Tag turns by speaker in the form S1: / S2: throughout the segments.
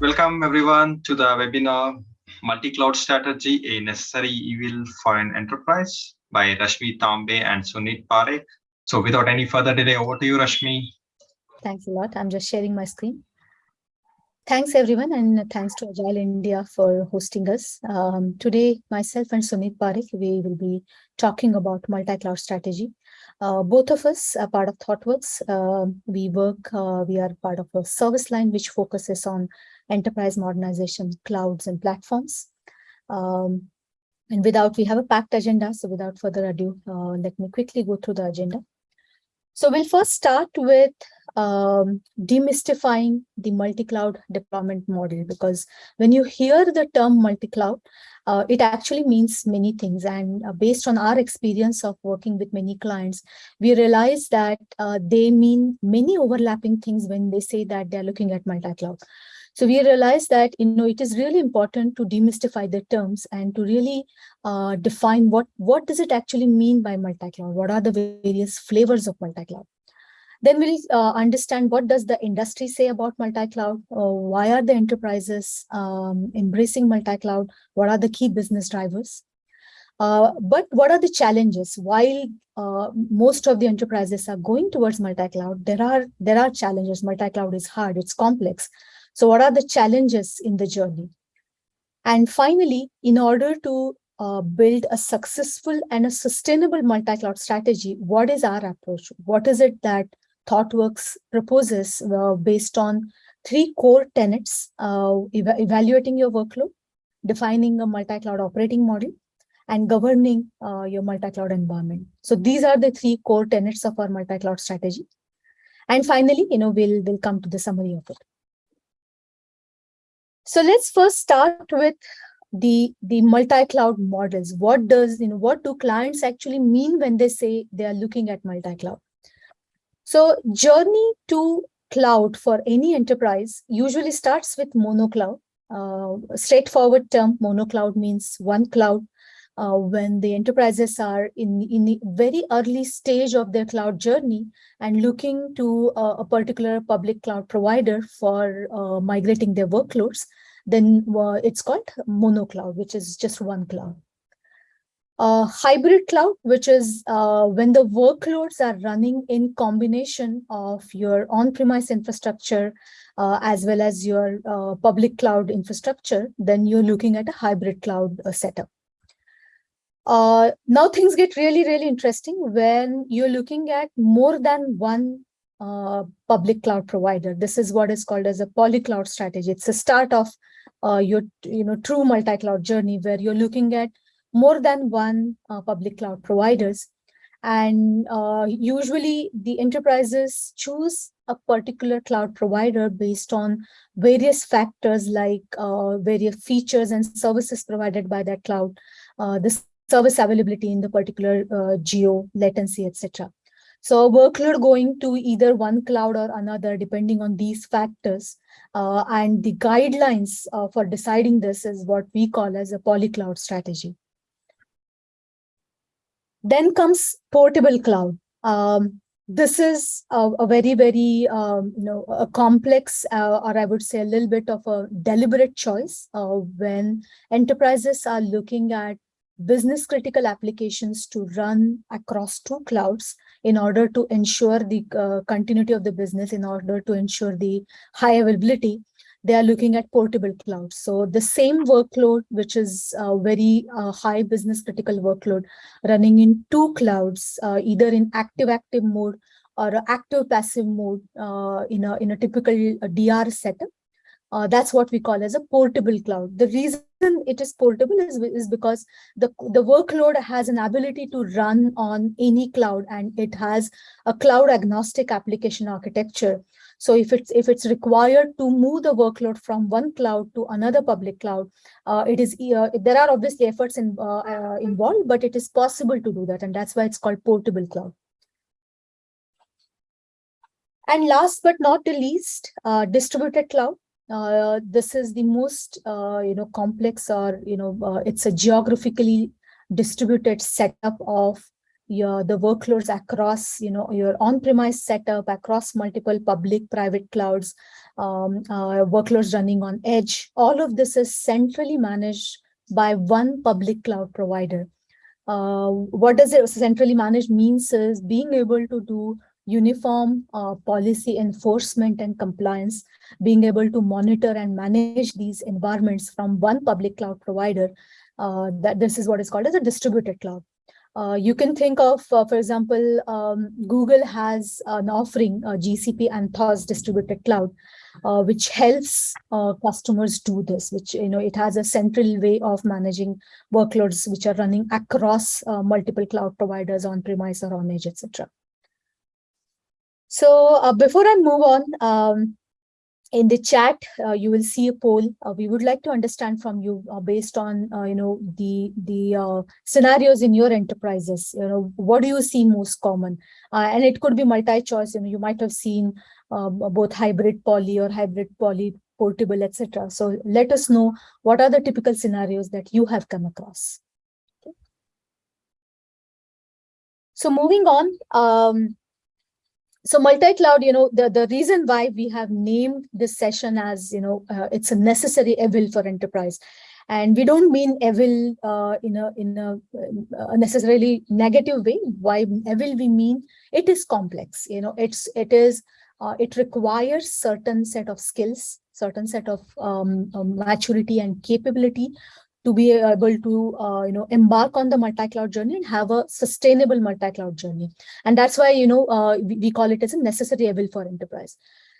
S1: Welcome everyone to the webinar Multi-Cloud Strategy, a Necessary Evil for an Enterprise by Rashmi Tambe and Sunit Parekh. So without any further delay, over to you, Rashmi.
S2: Thanks a lot. I'm just sharing my screen. Thanks everyone and thanks to Agile India for hosting us. Um, today, myself and Sunit Parekh, we will be talking about multi-cloud strategy. Uh, both of us are part of ThoughtWorks. Uh, we work, uh, we are part of a service line which focuses on enterprise modernization, clouds and platforms. Um, and without, we have a packed agenda. So without further ado, uh, let me quickly go through the agenda. So we'll first start with um, demystifying the multi-cloud deployment model, because when you hear the term multi-cloud, uh, it actually means many things. And uh, based on our experience of working with many clients, we realize that uh, they mean many overlapping things when they say that they're looking at multi-cloud. So we realized that you know it is really important to demystify the terms and to really uh, define what what does it actually mean by multi-cloud? What are the various flavors of multi-cloud? Then we'll uh, understand what does the industry say about multi-cloud? Uh, why are the enterprises um, embracing multi-cloud? What are the key business drivers? Uh, but what are the challenges? While uh, most of the enterprises are going towards multi-cloud, there are there are challenges. Multi-cloud is hard, it's complex. So what are the challenges in the journey? And finally, in order to uh, build a successful and a sustainable multi-cloud strategy, what is our approach? What is it that ThoughtWorks proposes uh, based on three core tenets, uh, ev evaluating your workload, defining a multi-cloud operating model, and governing uh, your multi-cloud environment. So these are the three core tenets of our multi-cloud strategy. And finally, you know, we'll, we'll come to the summary of it. So let's first start with the the multi-cloud models. What does, you know, what do clients actually mean when they say they are looking at multi-cloud? So journey to cloud for any enterprise usually starts with monocloud. Uh, straightforward term, monocloud means one cloud. Uh, when the enterprises are in, in the very early stage of their cloud journey and looking to uh, a particular public cloud provider for uh, migrating their workloads, then uh, it's called monocloud, which is just one cloud. Hybrid cloud, which is uh, when the workloads are running in combination of your on-premise infrastructure uh, as well as your public cloud infrastructure, then you're looking at a hybrid cloud setup. Uh, now things get really, really interesting when you're looking at more than one public cloud provider. This is what is called as a polycloud strategy. It's a start of your you know, true multi-cloud journey where you're looking at more than one uh, public cloud providers. And uh, usually the enterprises choose a particular cloud provider based on various factors like uh, various features and services provided by that cloud, uh, the service availability in the particular uh, geo, latency, etc. So workload going to either one cloud or another, depending on these factors. Uh, and the guidelines uh, for deciding this is what we call as a polycloud strategy. Then comes portable cloud. Um, this is a, a very, very, um, you know, a complex, uh, or I would say a little bit of a deliberate choice uh, when enterprises are looking at business critical applications to run across two clouds in order to ensure the uh, continuity of the business, in order to ensure the high availability they are looking at portable clouds. So the same workload, which is a very uh, high business critical workload running in two clouds, uh, either in active active mode or active passive mode uh, in, a, in a typical DR setup. Uh, that's what we call as a portable cloud. The reason it is portable is, is because the, the workload has an ability to run on any cloud and it has a cloud agnostic application architecture so if it's if it's required to move the workload from one cloud to another public cloud, uh, it is uh, there are obviously efforts in, uh, uh, involved, but it is possible to do that, and that's why it's called portable cloud. And last but not the least, uh, distributed cloud. Uh, this is the most you know complex or you know it's a geographically distributed setup of your the workloads across you know your on-premise setup across multiple public private clouds um, uh, workloads running on edge. All of this is centrally managed by one public cloud provider. Uh, what does it centrally managed means is being able to do uniform uh, policy enforcement and compliance, being able to monitor and manage these environments from one public cloud provider, uh, that this is what is called as a distributed cloud. Uh, you can think of, uh, for example, um, Google has an offering, uh, GCP Anthos distributed cloud, uh, which helps customers do this, which, you know, it has a central way of managing workloads which are running across multiple cloud providers on premise or on edge, etc. So before I move on, um, in the chat, uh, you will see a poll. Uh, we would like to understand from you uh, based on, you know, the the scenarios in your enterprises. You know, what do you see most common? and it could be multi-choice. You know, you might have seen um, both hybrid poly or hybrid poly portable, etc. So let us know what are the typical scenarios that you have come across. Okay. So moving on, um, so multi-cloud, you know, the, the reason why we have named this session as, you know, uh, it's a necessary evil for enterprise. And we don't mean evil uh, in a in a, a, necessarily negative way. Why evil we mean it is complex. You know, it's it is uh, it requires certain set of skills, certain set of um, um, maturity and capability to be able to uh, you know embark on the multi-cloud journey and have a sustainable multi-cloud journey. And that's why you know uh, we, call it as a necessary evil for enterprise.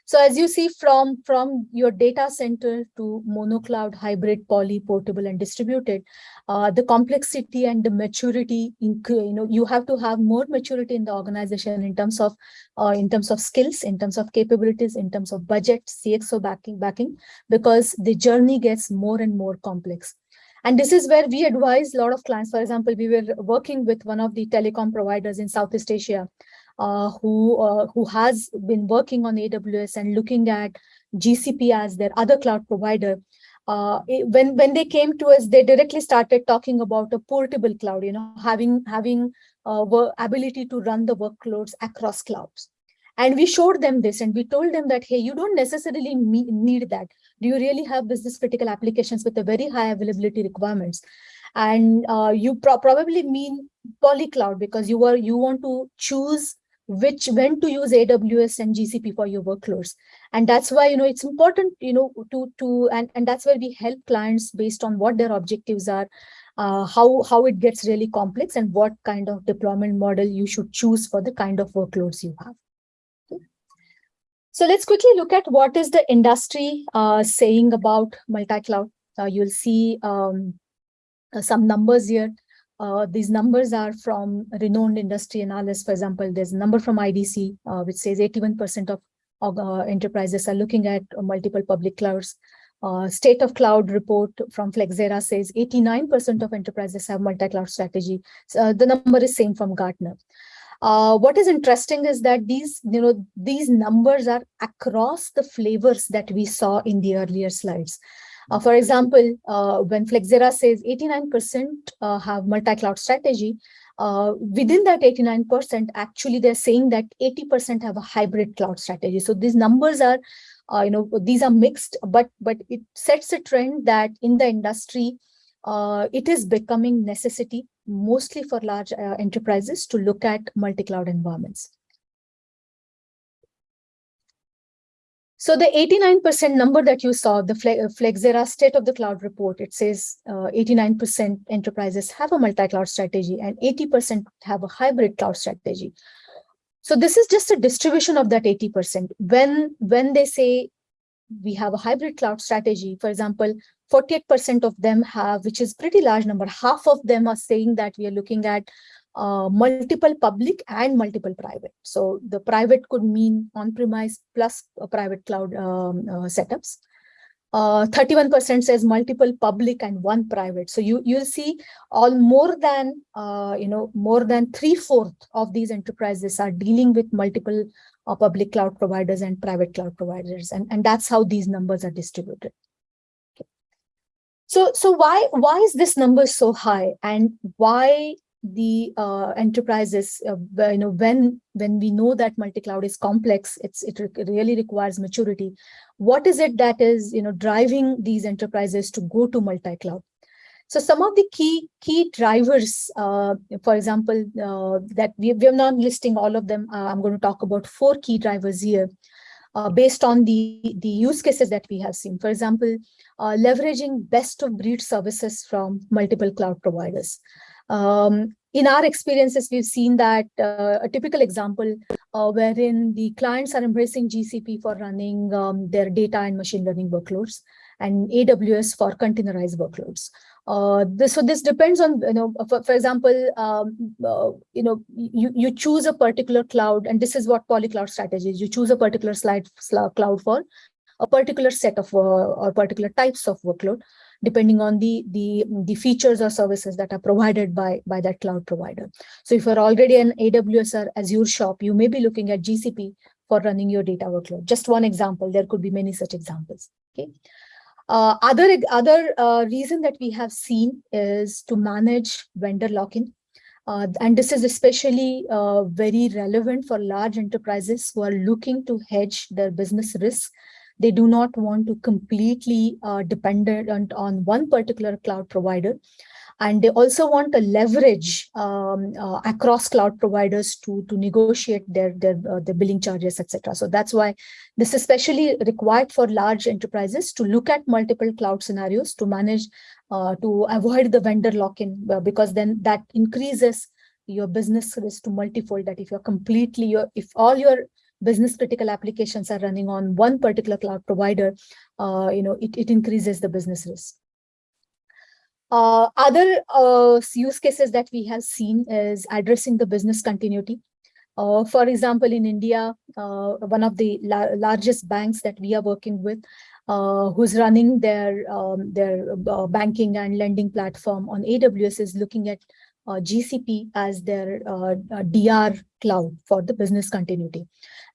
S2: So as you see from from your data center to mono cloud hybrid poly portable and distributed uh, the complexity and the maturity in, you know you have to have more maturity in the organization in terms of uh, in terms of skills in terms of capabilities in terms of budget cxo backing backing because the journey gets more and more complex and this is where we advise a lot of clients. For example, we were working with one of the telecom providers in Southeast Asia uh, who, uh, who has been working on AWS and looking at GCP as their other cloud provider. Uh, when when they came to us, they directly started talking about a portable cloud, you know, having having uh, ability to run the workloads across clouds. And we showed them this and we told them that, hey, you don't necessarily need that. Do you really have business critical applications with a very high availability requirements? And uh, you pro probably mean polycloud because you are you want to choose which when to use AWS and GCP for your workloads. And that's why, you know, it's important, you know, to, to and, and that's where we help clients based on what their objectives are, uh, how, how it gets really complex and what kind of deployment model you should choose for the kind of workloads you have. So let's quickly look at what is the industry uh, saying about multi-cloud. Uh, you'll see um, uh, some numbers here. Uh, these numbers are from renowned industry analysts. For example, there's a number from IDC, uh, which says 81% of uh, enterprises are looking at multiple public clouds. State of Cloud report from Flexera says 89% of enterprises have multi-cloud strategy. So, the number is same from Gartner. Uh, what is interesting is that these, you know, these numbers are across the flavors that we saw in the earlier slides. Uh, for example, uh, when Flexera says 89% uh, have multi-cloud strategy, uh, within that 89%, actually they're saying that 80% have a hybrid cloud strategy. So these numbers are, uh, you know, these are mixed, but but it sets a trend that in the industry, uh, it is becoming necessity mostly for large uh, enterprises to look at multi-cloud environments. So the 89% number that you saw, the uh, Flexera State of the Cloud report, it says 89% uh, enterprises have a multi-cloud strategy and 80% have a hybrid cloud strategy. So this is just a distribution of that 80%. When, when they say we have a hybrid cloud strategy, for example, 48% of them have, which is pretty large number, half of them are saying that we are looking at uh, multiple public and multiple private. So the private could mean on-premise plus a private cloud um, uh, setups. 31% uh, says multiple public and one private. So you you'll see all more than uh, you know more than three fourth of these enterprises are dealing with multiple uh, public cloud providers and private cloud providers, and and that's how these numbers are distributed. So, so why, why is this number so high and why the uh, enterprises, uh, you know, when when we know that multi-cloud is complex, it's it re really requires maturity. What is it that is you know driving these enterprises to go to multi-cloud? So some of the key key drivers, uh, for example, uh, that we, we are not listing all of them. Uh, I'm going to talk about four key drivers here uh, based on the, the use cases that we have seen. For example, uh, leveraging best of breed services from multiple cloud providers. Um, in our experiences, we've seen that uh, a typical example uh, wherein the clients are embracing GCP for running um, their data and machine learning workloads and AWS for containerized workloads. Uh, this, so this depends on, you know, for, for example, um, uh, you know, you, you choose a particular cloud, and this is what polycloud strategy is. You choose a particular slide cloud for a particular set of uh, or particular types of workload, depending on the, the, the features or services that are provided by, by that cloud provider. So if you're already an AWS or Azure shop, you may be looking at GCP for running your data workload. Just one example, there could be many such examples. Okay. Uh, other other uh, reason that we have seen is to manage vendor lock-in. Uh, and this is especially uh, very relevant for large enterprises who are looking to hedge their business risk. They do not want to completely uh, dependent on one particular cloud provider. And they also want to leverage um, uh, across cloud providers to, to negotiate their, their, uh, their billing charges, etc. So that's why this is especially required for large enterprises to look at multiple cloud scenarios to manage, uh, to avoid the vendor lock-in, uh, because then that increases your business risk to multifold that if you're completely, your, if all your business critical applications are running on one particular cloud provider, uh, you know, it, it increases the business risk. Uh, other uh, use cases that we have seen is addressing the business continuity. Uh, for example, in India, uh, one of the la largest banks that we are working with, uh, who's running their um, their uh, banking and lending platform on AWS is looking at GCP as their DR cloud for the business continuity.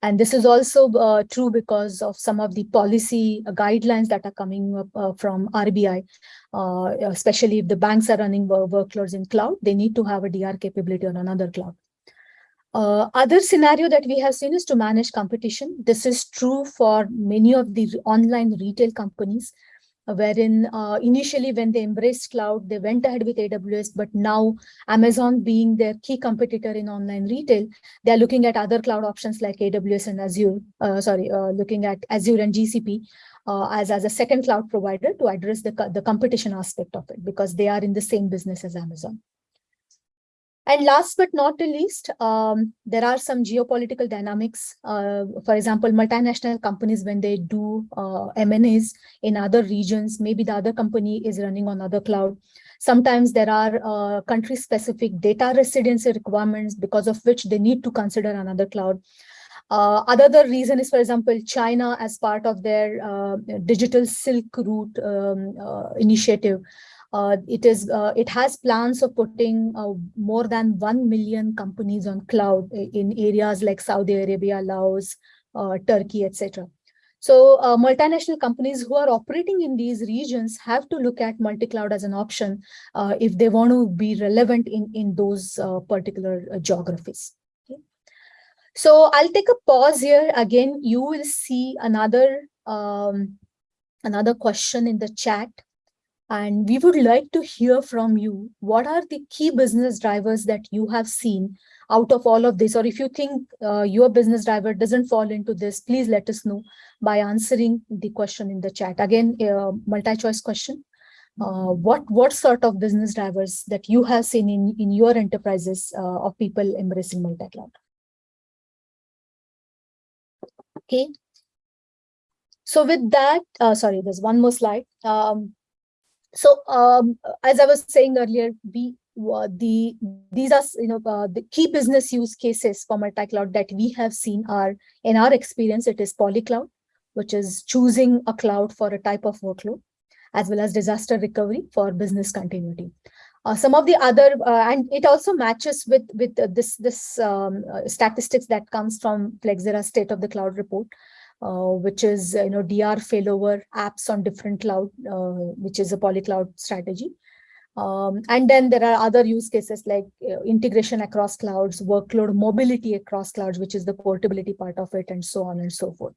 S2: And this is also uh, true because of some of the policy guidelines that are coming up uh, from RBI, uh, especially if the banks are running workloads in cloud, they need to have a DR capability on another cloud. Uh, other scenario that we have seen is to manage competition. This is true for many of the online retail companies wherein uh, initially when they embraced cloud, they went ahead with AWS, but now Amazon being their key competitor in online retail, they're looking at other cloud options like AWS and Azure, uh, sorry, uh, looking at Azure and GCP uh, as, as a second cloud provider to address the, the competition aspect of it because they are in the same business as Amazon. And last but not the least, um, there are some geopolitical dynamics. Uh, for example, multinational companies, when they do uh, M&As in other regions, maybe the other company is running on other cloud. Sometimes there are uh, country-specific data residency requirements because of which they need to consider another cloud. Uh, other reason is, for example, China as part of their uh, digital Silk Route um, uh, initiative uh, it is uh, it has plans of putting uh, more than 1 million companies on cloud in areas like Saudi Arabia, Laos, uh, Turkey, etc. So uh, multinational companies who are operating in these regions have to look at multi-cloud as an option if they want to be relevant in, in those particular geographies. So I'll take a pause here. Again, you will see another um, another question in the chat. And we would like to hear from you. What are the key business drivers that you have seen out of all of this? Or if you think uh, your business driver doesn't fall into this, please let us know by answering the question in the chat. Again, a multi-choice question. Uh, what what sort of business drivers that you have seen in, in your enterprises uh, of people embracing multi-cloud? Okay. So with that, uh, sorry, there's one more slide. Um, so um, as I was saying earlier, we uh, the these are you know uh, the key business use cases for multi-cloud that we have seen are in our experience it is polycloud, which is choosing a cloud for a type of workload, as well as disaster recovery for business continuity. Uh, some of the other uh, and it also matches with with uh, this this um, statistics that comes from Flexera State of the Cloud report, which is you know DR failover apps on different cloud, uh, which is a polycloud strategy. Um, and then there are other use cases like uh, integration across clouds, workload mobility across clouds, which is the portability part of it, and so on and so forth.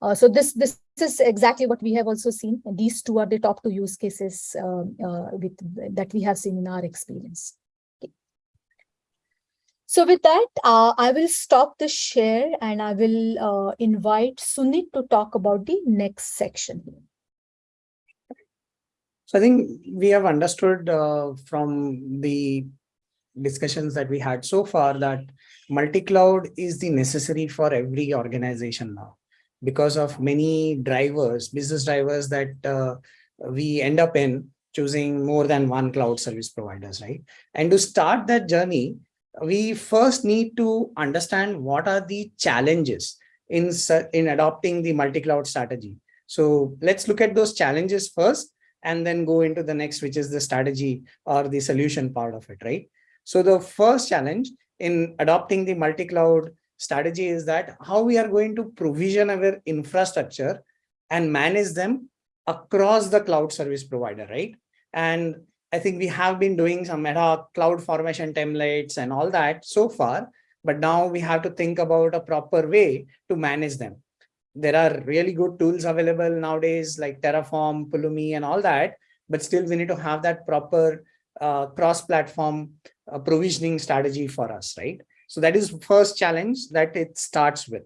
S2: Uh, so this this is exactly what we have also seen. And these two are the top two use cases um, uh, with, that we have seen in our experience. So with that, uh, I will stop the share and I will uh, invite Sunit to talk about the next section.
S3: So I think we have understood uh, from the discussions that we had so far that multi-cloud is the necessary for every organization now because of many drivers, business drivers that uh, we end up in choosing more than one cloud service providers, right? And to start that journey, we first need to understand what are the challenges in, in adopting the multi-cloud strategy. So let's look at those challenges first and then go into the next, which is the strategy or the solution part of it, right? So the first challenge in adopting the multi-cloud strategy is that how we are going to provision our infrastructure and manage them across the cloud service provider, right? And I think we have been doing some meta cloud formation templates and all that so far, but now we have to think about a proper way to manage them there are really good tools available nowadays like Terraform, Pulumi and all that, but still we need to have that proper uh, cross-platform uh, provisioning strategy for us, right? So that is first challenge that it starts with.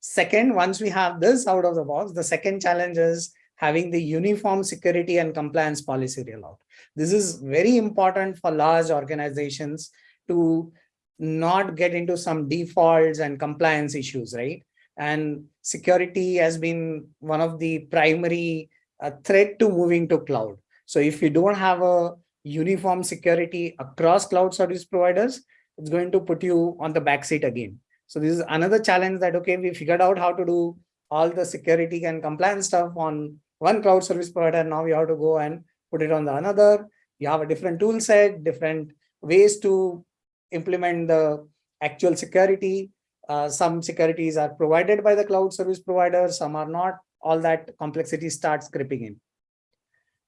S3: Second, once we have this out of the box, the second challenge is having the uniform security and compliance policy rollout. This is very important for large organizations to not get into some defaults and compliance issues, right? and security has been one of the primary uh, threat to moving to cloud. So if you don't have a uniform security across cloud service providers, it's going to put you on the back seat again. So this is another challenge that, okay, we figured out how to do all the security and compliance stuff on one cloud service provider. Now you have to go and put it on the another. You have a different tool set, different ways to implement the actual security uh, some securities are provided by the cloud service provider, some are not, all that complexity starts creeping in.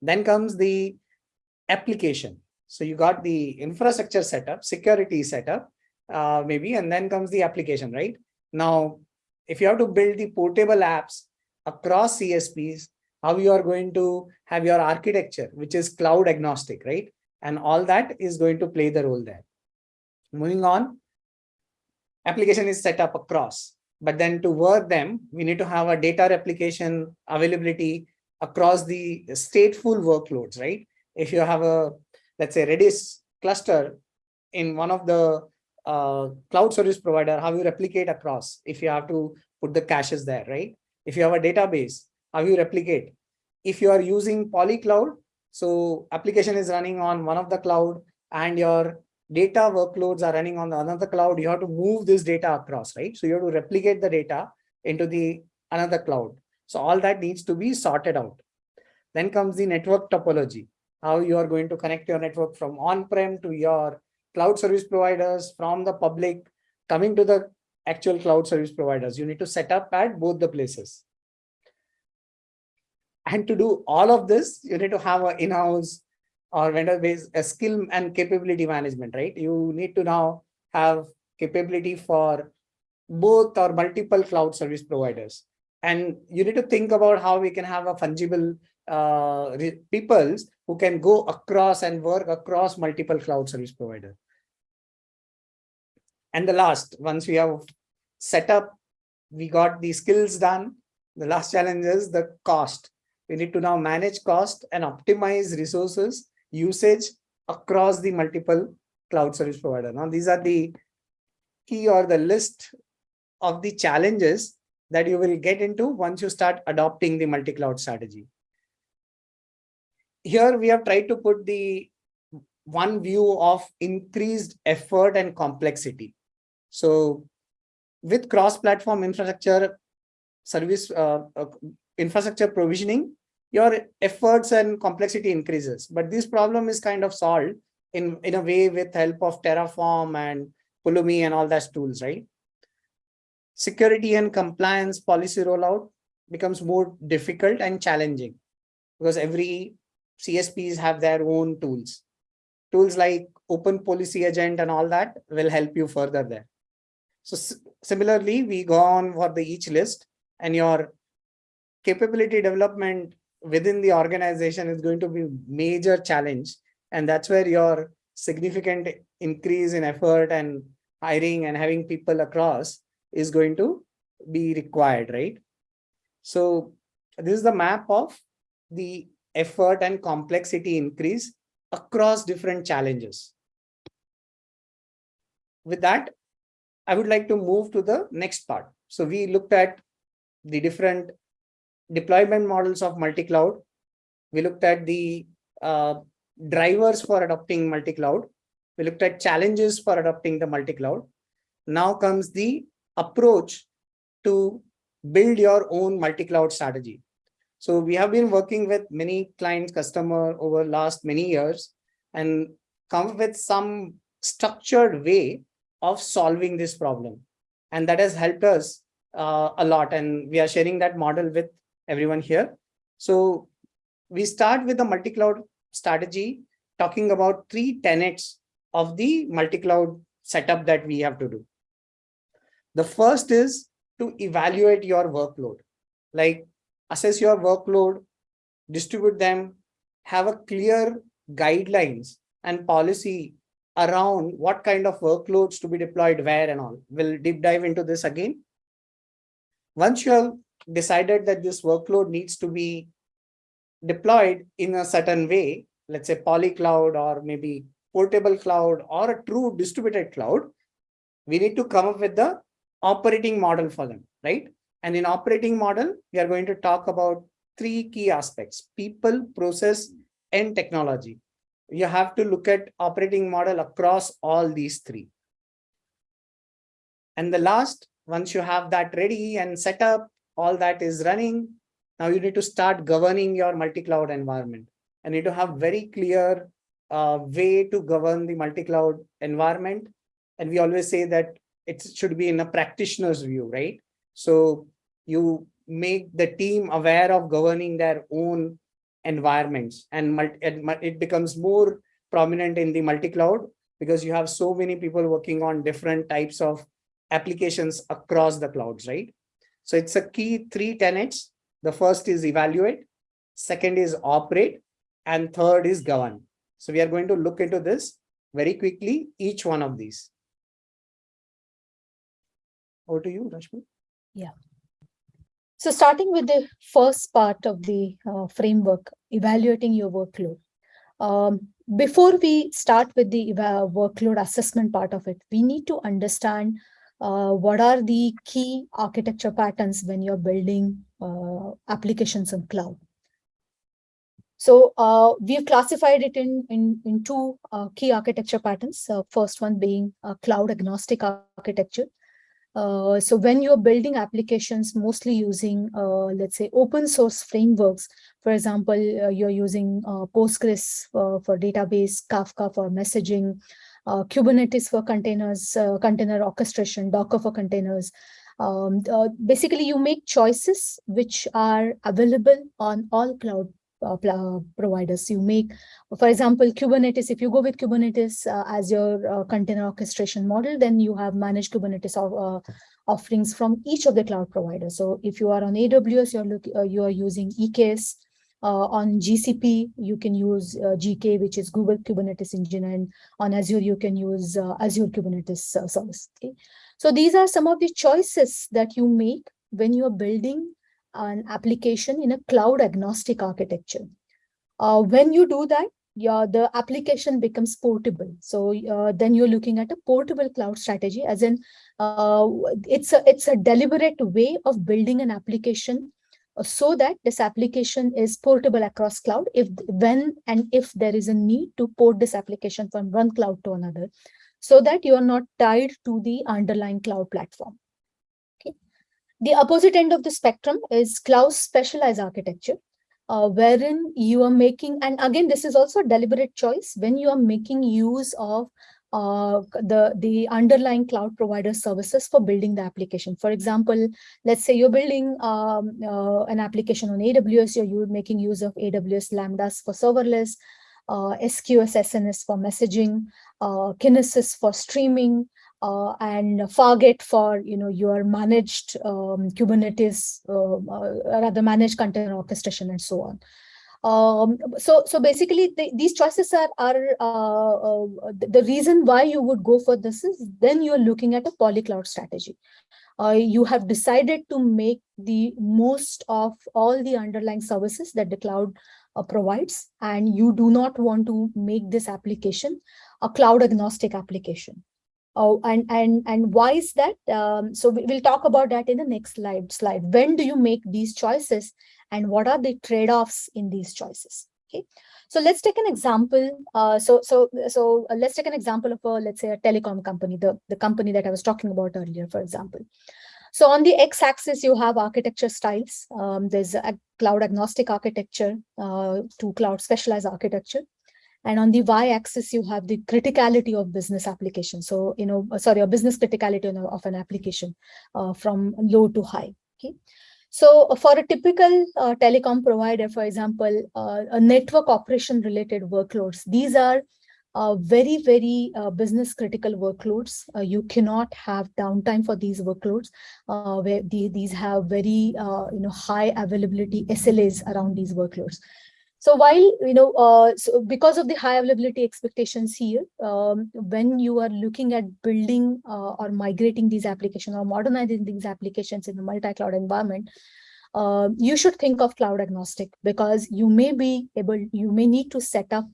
S3: Then comes the application. So you got the infrastructure setup, security setup, uh, maybe, and then comes the application, right? Now, if you have to build the portable apps across CSPs, how you are going to have your architecture, which is cloud agnostic, right? And all that is going to play the role there. Moving on, application is set up across. But then to work them, we need to have a data replication availability across the stateful workloads, right? If you have a, let's say Redis cluster in one of the uh, cloud service provider, how you replicate across if you have to put the caches there, right? If you have a database, how you replicate. If you are using polycloud, so application is running on one of the cloud and your data workloads are running on another cloud, you have to move this data across, right? So you have to replicate the data into the another cloud. So all that needs to be sorted out. Then comes the network topology, how you are going to connect your network from on-prem to your cloud service providers, from the public, coming to the actual cloud service providers. You need to set up at both the places. And to do all of this, you need to have an in-house or vendor based a skill and capability management, right? You need to now have capability for both or multiple cloud service providers. And you need to think about how we can have a fungible uh, peoples who can go across and work across multiple cloud service providers. And the last, once we have set up, we got the skills done. The last challenge is the cost. We need to now manage cost and optimize resources usage across the multiple cloud service provider. Now, these are the key or the list of the challenges that you will get into once you start adopting the multi-cloud strategy. Here we have tried to put the one view of increased effort and complexity. So with cross-platform infrastructure service uh, uh, infrastructure provisioning, your efforts and complexity increases. But this problem is kind of solved in, in a way with help of Terraform and Pulumi and all those tools, right? Security and compliance policy rollout becomes more difficult and challenging because every CSPs have their own tools. Tools like Open Policy Agent and all that will help you further there. So similarly, we go on for the each list and your capability development within the organization is going to be major challenge. And that's where your significant increase in effort and hiring and having people across is going to be required, right? So this is the map of the effort and complexity increase across different challenges. With that, I would like to move to the next part. So we looked at the different deployment models of multi-cloud. We looked at the uh, drivers for adopting multi-cloud. We looked at challenges for adopting the multi-cloud. Now comes the approach to build your own multi-cloud strategy. So we have been working with many clients, customer over last many years and come with some structured way of solving this problem. And that has helped us uh, a lot. And we are sharing that model with everyone here. So we start with the multi-cloud strategy, talking about three tenets of the multi-cloud setup that we have to do. The first is to evaluate your workload, like assess your workload, distribute them, have a clear guidelines and policy around what kind of workloads to be deployed where and all. We'll deep dive into this again. Once you have decided that this workload needs to be deployed in a certain way, let's say polycloud or maybe portable cloud or a true distributed cloud, we need to come up with the operating model for them, right? And in operating model, we are going to talk about three key aspects, people, process, and technology. You have to look at operating model across all these three. And the last, once you have that ready and set up, all that is running, now you need to start governing your multi-cloud environment. And you need to have very clear uh, way to govern the multi-cloud environment. And we always say that it should be in a practitioner's view, right? So you make the team aware of governing their own environments and it becomes more prominent in the multi-cloud because you have so many people working on different types of applications across the clouds, right? So it's a key three tenets. The first is evaluate, second is operate, and third is govern. So we are going to look into this very quickly, each one of these. Over to you, Rashmi.
S2: Yeah. So starting with the first part of the uh, framework, evaluating your workload. Um, before we start with the workload assessment part of it, we need to understand uh, what are the key architecture patterns when you're building uh, applications in cloud. So uh, we've classified it in, in, in two uh, key architecture patterns. first one being cloud agnostic architecture, uh, so when you're building applications mostly using, uh, let's say, open source frameworks, for example, uh, you're using uh, Postgres for database, Kafka for messaging, uh, Kubernetes for containers, container orchestration, Docker for containers. Um, basically, you make choices which are available on all cloud uh, providers you make. For example, Kubernetes, if you go with Kubernetes uh, as your uh, container orchestration model, then you have managed Kubernetes of, offerings from each of the cloud providers. So if you are on AWS, you're, look, you are using EKS. Uh, on GCP, you can use uh, GKE, which is Google Kubernetes Engine, and on Azure, you can use uh, Azure Kubernetes Service. Okay, so these are some of the choices that you make when you are building an application in a cloud agnostic architecture. Uh, when you do that, yeah, the application becomes portable. So uh, then you're looking at a portable cloud strategy, as in uh, it's a it's a deliberate way of building an application uh, so that this application is portable across cloud. If when and if there is a need to port this application from one cloud to another, so that you are not tied to the underlying cloud platform. The opposite end of the spectrum is cloud specialized architecture, uh, wherein you are making, and again, this is also a deliberate choice when you are making use of uh, the, the underlying cloud provider services for building the application. For example, let's say you're building um, uh, an application on AWS, you're, you're making use of AWS Lambdas for serverless, uh, SQS SNS for messaging, uh, Kinesis for streaming, uh, and Fargate for you know your managed um, Kubernetes, uh, uh, rather managed container orchestration and so on. Um, so, so basically, the, these choices are are uh, uh, the reason why you would go for this is then you're looking at a polycloud strategy. Uh, you have decided to make the most of all the underlying services that the cloud uh, provides, and you do not want to make this application a cloud agnostic application. Oh, and and and why is that? Um, so we, will talk about that in the next slide. Slide. When do you make these choices, and what are the trade-offs in these choices? Okay. So let's take an example. Uh, so so so uh, let's take an example of a let's say a telecom company, the the company that I was talking about earlier, for example. So on the x-axis, you have architecture styles. Um, there's a cloud agnostic architecture uh, to cloud specialized architecture. And on the y-axis, you have the criticality of business application. So, you know, uh, sorry, a business criticality of an application uh, from low to high. Okay. So uh, for a typical uh, telecom provider, for example, uh, a network operation related workloads, these are uh, very, very business critical workloads. you cannot have downtime for these workloads where the, these have very, you know, high availability SLAs around these workloads. So while, you know, uh, so because of the high availability expectations here, um, when you are looking at building uh, or migrating these applications or modernizing these applications in a multi-cloud environment, uh, you should think of cloud agnostic because you may be able, you may need to set up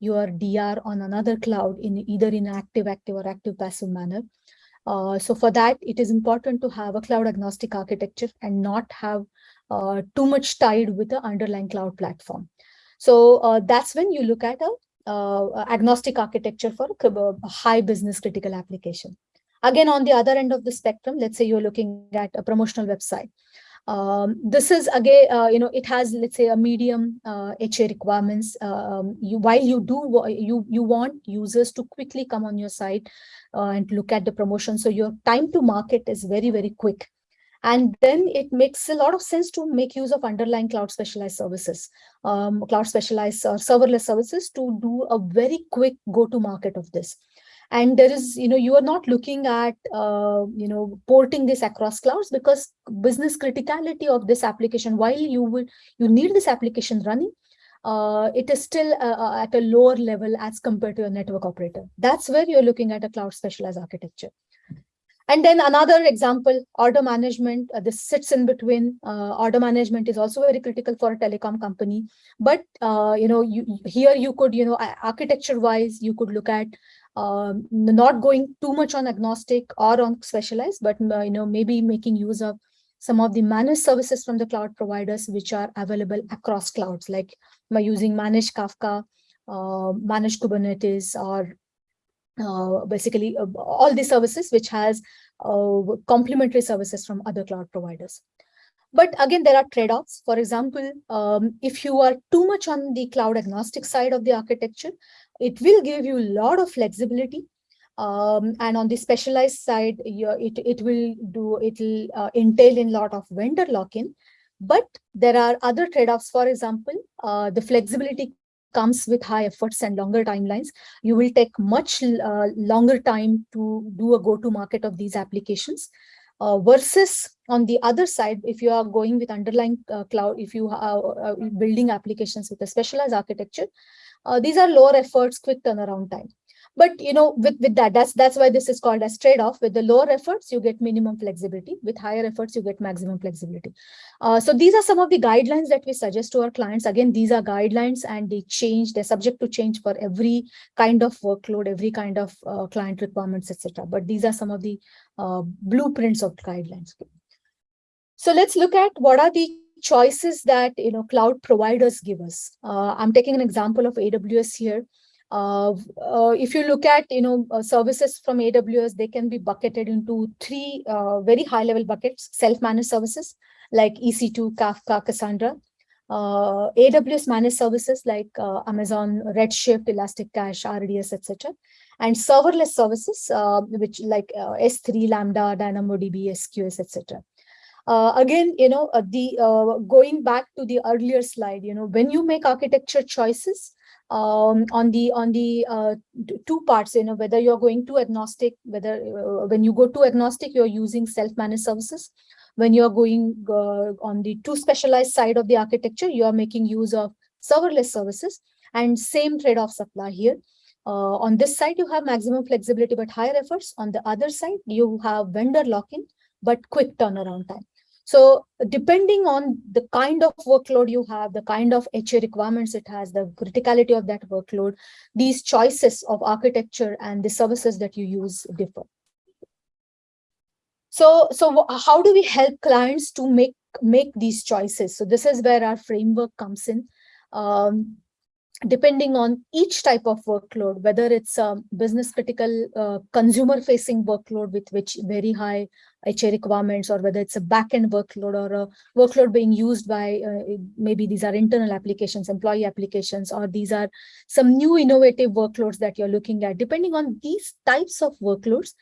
S2: your DR on another cloud in either in active active or active passive manner. Uh, so for that, it is important to have a cloud agnostic architecture and not have uh, too much tied with the underlying cloud platform. So uh, that's when you look at a uh, agnostic architecture for a high business critical application. Again, on the other end of the spectrum, let's say you're looking at a promotional website. Um, this is again, uh, you know, it has, let's say, a medium uh, HA requirements. Um, you, while you do, you you want users to quickly come on your site uh, and look at the promotion, so your time to market is very very quick. And then it makes a lot of sense to make use of underlying cloud specialized services, um, cloud specialized or serverless services to do a very quick go-to-market of this. And there is, you know, you are not looking at, uh, you know, porting this across clouds because business criticality of this application, while you will, you need this application running, uh, it is still uh, uh at a lower level as compared to a network operator. That's where you're looking at a cloud specialized architecture. And then another example, order management, uh, this sits in between. Uh, order management is also very critical for a telecom company. But, uh, you know, you, here you could, you know, architecture wise, you could look at um, not going too much on agnostic or on specialized, but, uh, you know, maybe making use of some of the managed services from the cloud providers, which are available across clouds, like by using managed Kafka, uh, managed Kubernetes, or uh, basically uh, all the services which has uh, complementary services from other cloud providers. But again, there are trade-offs. For example, um, if you are too much on the cloud agnostic side of the architecture, it will give you a lot of flexibility. Um, and on the specialized side, it, it will do it will uh, entail in a lot of vendor lock-in. But there are other trade-offs. For example, uh, the flexibility comes with high efforts and longer timelines. You will take much uh, longer time to do a go-to-market of these applications. Uh, versus on the other side, if you are going with underlying uh, cloud, if you are uh, building applications with a specialized architecture, uh, these are lower efforts, quick turnaround time but you know with with that that's that's why this is called as trade-off. With the lower efforts you get minimum flexibility. With higher efforts you get maximum flexibility. Uh, so these are some of the guidelines that we suggest to our clients. Again these are guidelines and they change they're subject to change for every kind of workload every kind of uh, client requirements etc but these are some of the uh, blueprints of guidelines. So let's look at what are the choices that you know cloud providers give us. Uh, i'm taking an example of aws here uh, uh, if you look at, you know, uh, services from AWS, they can be bucketed into three uh, very high level buckets, self-managed services like EC2, Kafka, Cassandra, uh, AWS managed services like Amazon Redshift, ElastiCache, RDS, etc. and serverless services, which like uh, S3, Lambda, DynamoDB, SQS, etc. Uh, again, you know, uh, the uh, going back to the earlier slide, you know, when you make architecture choices um, on the on the uh, two parts, you know, whether you're going to agnostic, whether uh, when you go to agnostic, you're using self-managed services. When you're going uh, on the two specialized side of the architecture, you are making use of serverless services and same trade-offs apply here. On this side, you have maximum flexibility, but higher efforts. On the other side, you have vendor lock-in, but quick turnaround time. So depending on the kind of workload you have, the kind of HA requirements it has, the criticality of that workload, these choices of architecture and the services that you use differ. So, so how do we help clients to make, make these choices? So this is where our framework comes in. Um, depending on each type of workload, whether it's a business critical uh, consumer facing workload with which very high HA requirements, or whether it's a backend workload or a workload being used by uh, maybe these are internal applications, employee applications, or these are some new innovative workloads that you're looking at. Depending on these types of workloads,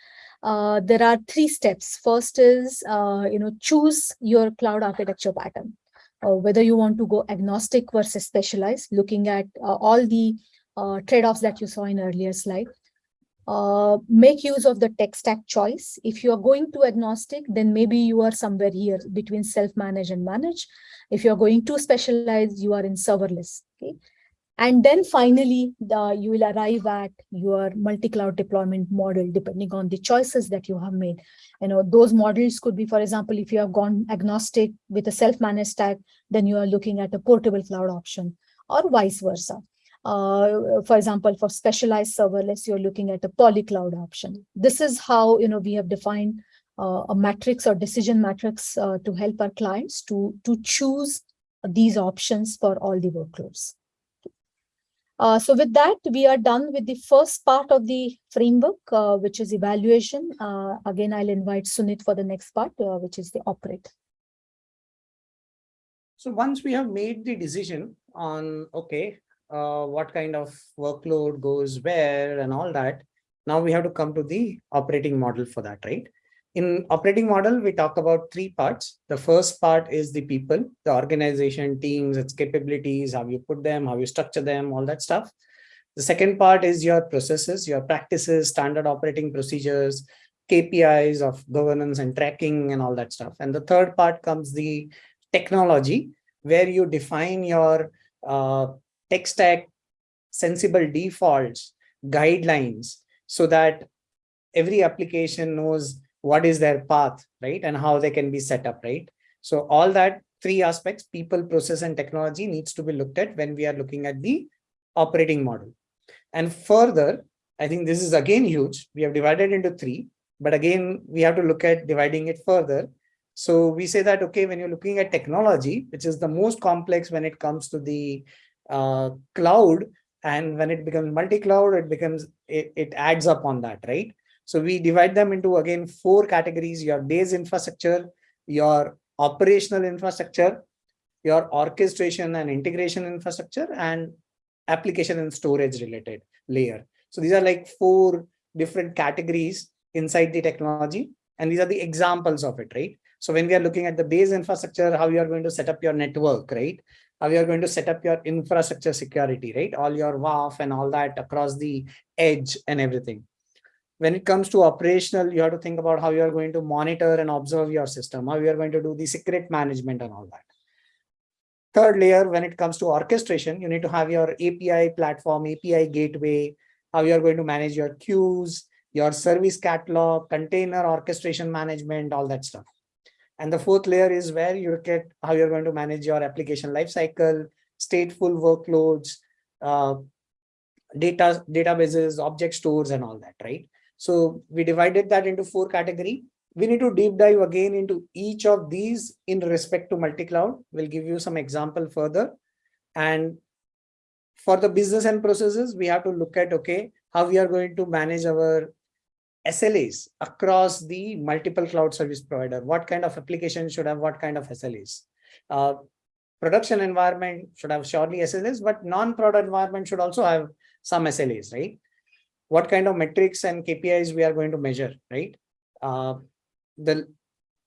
S2: uh, there are three steps. First is, uh, you know, choose your cloud architecture pattern uh, whether you want to go agnostic versus specialized, looking at uh, all the uh, trade-offs that you saw in earlier slide. Uh, make use of the tech stack choice. If you are going to agnostic, then maybe you are somewhere here between self-manage and manage. If you're going to specialize, you are in serverless. Okay. And then finally, the, you will arrive at your multi-cloud deployment model, depending on the choices that you have made. You know, those models could be, for example, if you have gone agnostic with a self-managed stack, then you are looking at a portable cloud option or vice versa. Uh, for example, for specialized serverless, you're looking at a polycloud option. This is how, you know, we have defined uh, a matrix or decision matrix uh, to help our clients to, to choose these options for all the workloads. Uh, so with that, we are done with the first part of the framework, uh, which is evaluation. Uh, again, I'll invite Sunit for the next part, uh, which is the operate.
S3: So once we have made the decision on, okay, uh, what kind of workload goes where and all that, now we have to come to the operating model for that, right? In operating model, we talk about three parts. The first part is the people, the organization, teams, its capabilities, how you put them, how you structure them, all that stuff. The second part is your processes, your practices, standard operating procedures, KPIs of governance and tracking and all that stuff. And the third part comes the technology, where you define your uh, tech stack, sensible defaults, guidelines, so that every application knows what is their path, right? And how they can be set up, right? So all that three aspects, people, process, and technology needs to be looked at when we are looking at the operating model. And further, I think this is again huge. We have divided into three, but again, we have to look at dividing it further. So we say that, okay, when you're looking at technology, which is the most complex when it comes to the uh, cloud, and when it becomes multi-cloud, it becomes, it, it adds up on that, right? So we divide them into again four categories, your base infrastructure, your operational infrastructure, your orchestration and integration infrastructure, and application and storage related layer. So these are like four different categories inside the technology. And these are the examples of it, right? So when we are looking at the base infrastructure, how you are going to set up your network, right? How you are going to set up your infrastructure security, right? All your WAF and all that across the edge and everything when it comes to operational, you have to think about how you are going to monitor and observe your system, how you are going to do the secret management and all that. Third layer, when it comes to orchestration, you need to have your API platform, API gateway, how you are going to manage your queues, your service catalog, container orchestration management, all that stuff. And the fourth layer is where you look at how you're going to manage your application lifecycle, stateful workloads, uh, data databases, object stores, and all that, right? So we divided that into four category. We need to deep dive again into each of these in respect to multi-cloud. We'll give you some example further. And for the business and processes, we have to look at, okay, how we are going to manage our SLAs across the multiple cloud service provider. What kind of application should have what kind of SLAs? Uh, production environment should have surely SLAs, but non-prod environment should also have some SLAs, right? What kind of metrics and KPIs we are going to measure, right? Uh, the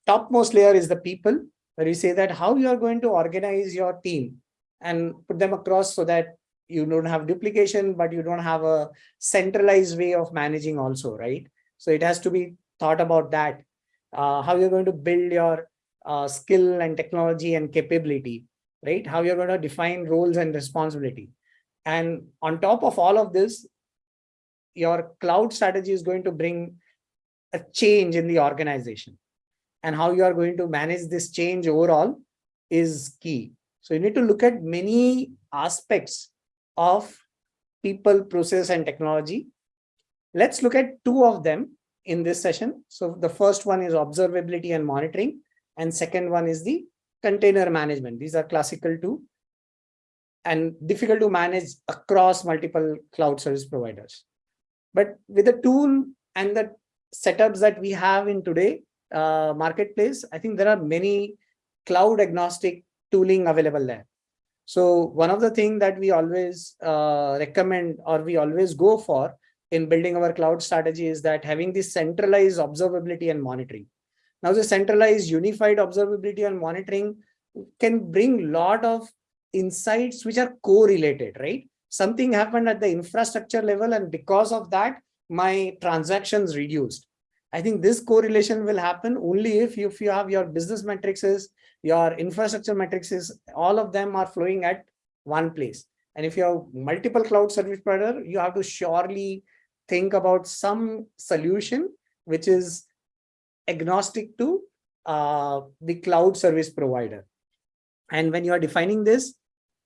S3: topmost layer is the people, where you say that how you are going to organize your team and put them across so that you don't have duplication, but you don't have a centralized way of managing also, right? So it has to be thought about that, uh, how you're going to build your uh, skill and technology and capability, right? How you're going to define roles and responsibility. And on top of all of this, your cloud strategy is going to bring a change in the organization. And how you are going to manage this change overall is key. So you need to look at many aspects of people, process, and technology. Let's look at two of them in this session. So the first one is observability and monitoring, and second one is the container management. These are classical two and difficult to manage across multiple cloud service providers. But with the tool and the setups that we have in today uh, marketplace, I think there are many cloud agnostic tooling available there. So one of the things that we always uh, recommend or we always go for in building our cloud strategy is that having this centralized observability and monitoring. Now the centralized unified observability and monitoring can bring lot of insights which are correlated, right? Something happened at the infrastructure level and because of that, my transactions reduced. I think this correlation will happen only if you, if you have your business matrices, your infrastructure matrices, all of them are flowing at one place. And if you have multiple cloud service provider, you have to surely think about some solution which is agnostic to uh, the cloud service provider. And when you are defining this,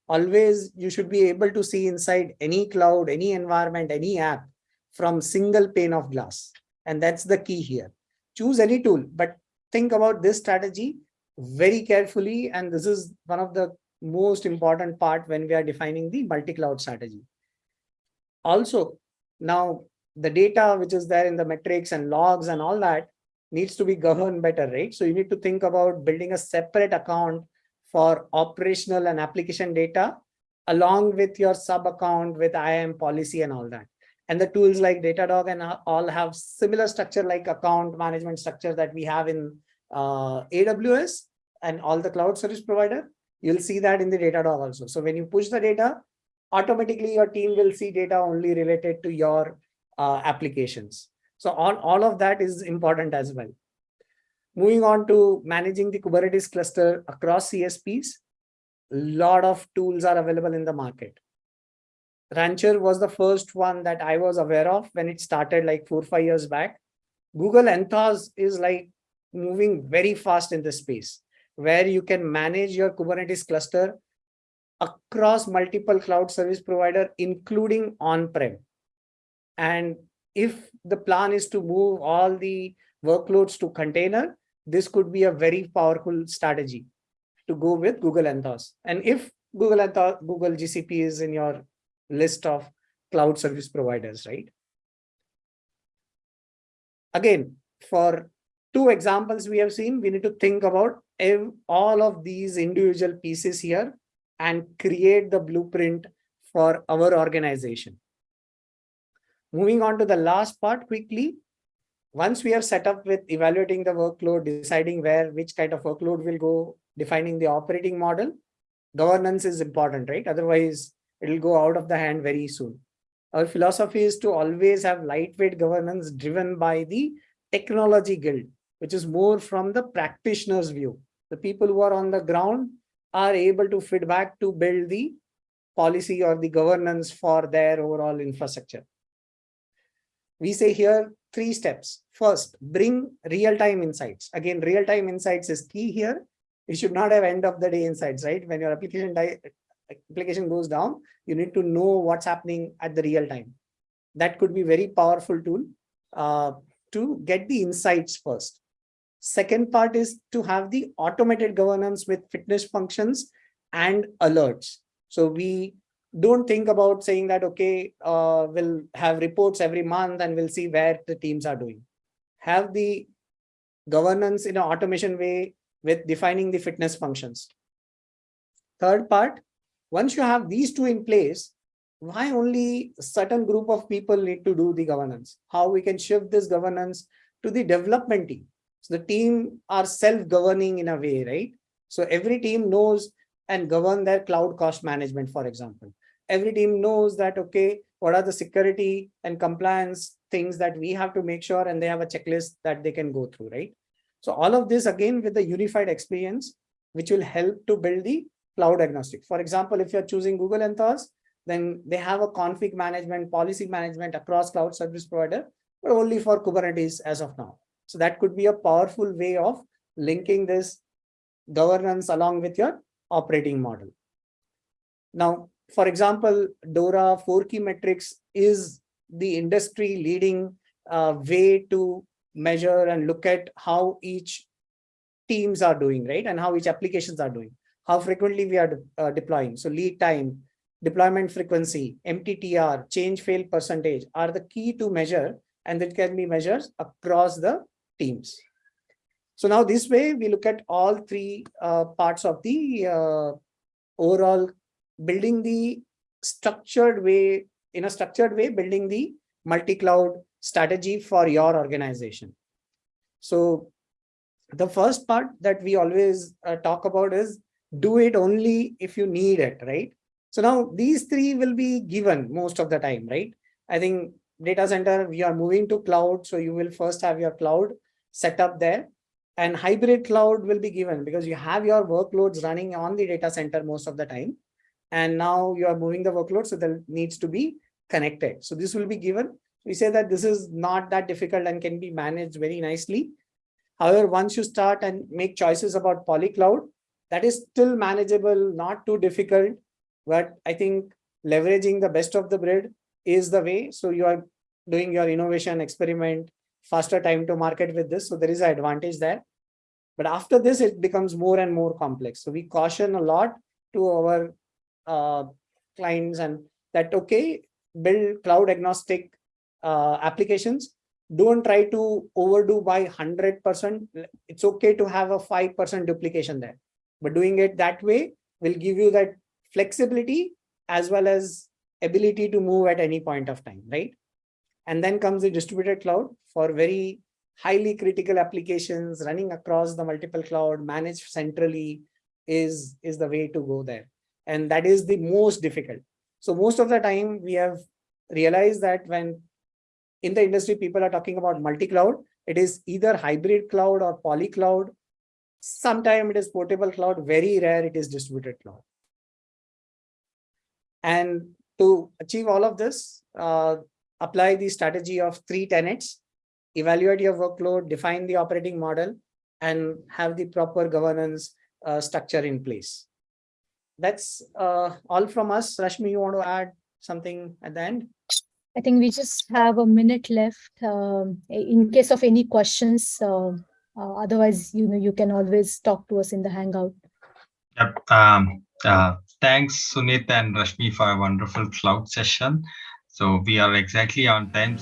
S3: always you should be able to see inside any cloud, any environment, any app from single pane of glass. And that's the key here. Choose any tool, but think about this strategy very carefully. And this is one of the most important part when we are defining the multi-cloud strategy. Also, now the data which is there in the metrics and logs and all that needs to be governed better, right? So you need to think about building a separate account for operational and application data along with your sub account with IAM policy and all that. And the tools like Datadog and all have similar structure like account management structure that we have in uh, AWS and all the cloud service provider. You'll see that in the Datadog also. So when you push the data, automatically your team will see data only related to your uh, applications. So all, all of that is important as well. Moving on to managing the Kubernetes cluster across CSPs, a lot of tools are available in the market. Rancher was the first one that I was aware of when it started like four, five years back. Google Anthos is like moving very fast in this space where you can manage your Kubernetes cluster across multiple cloud service provider, including on-prem. And if the plan is to move all the workloads to container, this could be a very powerful strategy to go with Google Anthos. And if Google Anthos, Google GCP is in your list of cloud service providers, right? Again, for two examples we have seen, we need to think about all of these individual pieces here and create the blueprint for our organization. Moving on to the last part quickly. Once we are set up with evaluating the workload, deciding where, which kind of workload will go, defining the operating model, governance is important, right? Otherwise, it'll go out of the hand very soon. Our philosophy is to always have lightweight governance driven by the technology guild, which is more from the practitioner's view. The people who are on the ground are able to feedback to build the policy or the governance for their overall infrastructure we say here three steps. First, bring real-time insights. Again, real-time insights is key here. You should not have end of the day insights, right? When your application application goes down, you need to know what's happening at the real time. That could be very powerful tool uh, to get the insights first. Second part is to have the automated governance with fitness functions and alerts. So we don't think about saying that, okay, uh, we'll have reports every month and we'll see where the teams are doing. Have the governance in an automation way with defining the fitness functions. Third part, once you have these two in place, why only certain group of people need to do the governance? How we can shift this governance to the development team. So the team are self-governing in a way, right? So every team knows and govern their cloud cost management, for example. Every team knows that, okay, what are the security and compliance things that we have to make sure and they have a checklist that they can go through, right? So all of this again with the unified experience, which will help to build the cloud agnostic. For example, if you're choosing Google Anthos, then they have a config management, policy management across cloud service provider, but only for Kubernetes as of now. So that could be a powerful way of linking this governance along with your operating model. Now, for example, DORA 4 key metrics is the industry leading uh, way to measure and look at how each teams are doing, right? And how each applications are doing, how frequently we are de uh, deploying. So lead time, deployment frequency, MTTR, change fail percentage are the key to measure and that can be measured across the teams. So now this way we look at all three uh, parts of the uh, overall building the structured way, in a structured way, building the multi-cloud strategy for your organization. So the first part that we always uh, talk about is do it only if you need it, right? So now these three will be given most of the time, right? I think data center, we are moving to cloud. So you will first have your cloud set up there and hybrid cloud will be given because you have your workloads running on the data center most of the time. And now you are moving the workload. So that needs to be connected. So this will be given. We say that this is not that difficult and can be managed very nicely. However, once you start and make choices about polycloud, that is still manageable, not too difficult. But I think leveraging the best of the breed is the way. So you are doing your innovation experiment, faster time to market with this. So there is an advantage there. But after this, it becomes more and more complex. So we caution a lot to our uh, clients and that, okay, build cloud agnostic uh, applications. Don't try to overdo by 100%. It's okay to have a 5% duplication there. But doing it that way will give you that flexibility as well as ability to move at any point of time, right? And then comes the distributed cloud for very highly critical applications running across the multiple cloud managed centrally is, is the way to go there. And that is the most difficult. So most of the time we have realized that when in the industry, people are talking about multi-cloud, it is either hybrid cloud or poly cloud. Sometimes it is portable cloud, very rare it is distributed cloud. And to achieve all of this, uh, apply the strategy of three tenets, evaluate your workload, define the operating model, and have the proper governance uh, structure in place. That's uh, all from us. Rashmi, you want to add something at the end?
S2: I think we just have a minute left um, in case of any questions. Uh, uh, otherwise, you know, you can always talk to us in the Hangout.
S1: Yep. Um, uh, thanks, Sunit and Rashmi, for a wonderful cloud session. So we are exactly on time.